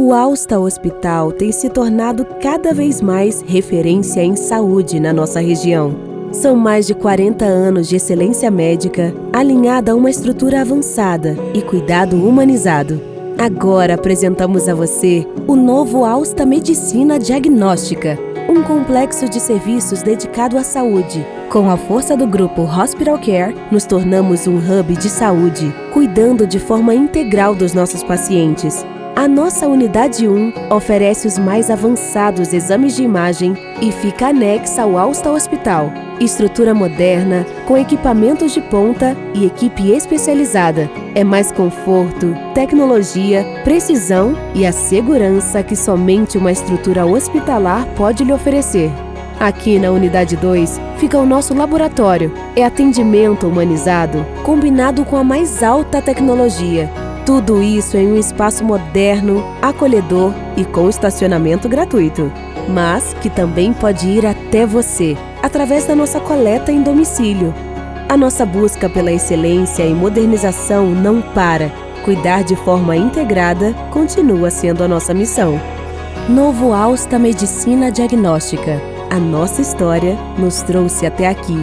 O Alsta Hospital tem se tornado cada vez mais referência em saúde na nossa região. São mais de 40 anos de excelência médica, alinhada a uma estrutura avançada e cuidado humanizado. Agora apresentamos a você o novo Alsta Medicina Diagnóstica, um complexo de serviços dedicado à saúde. Com a força do grupo Hospital Care, nos tornamos um hub de saúde, cuidando de forma integral dos nossos pacientes. A nossa unidade 1 oferece os mais avançados exames de imagem e fica anexa ao Alsta Hospital. Estrutura moderna, com equipamentos de ponta e equipe especializada. É mais conforto, tecnologia, precisão e a segurança que somente uma estrutura hospitalar pode lhe oferecer. Aqui na Unidade 2 fica o nosso laboratório. É atendimento humanizado, combinado com a mais alta tecnologia tudo isso em um espaço moderno, acolhedor e com estacionamento gratuito. Mas que também pode ir até você, através da nossa coleta em domicílio. A nossa busca pela excelência e modernização não para. Cuidar de forma integrada continua sendo a nossa missão. Novo Alsta Medicina Diagnóstica. A nossa história nos trouxe até aqui.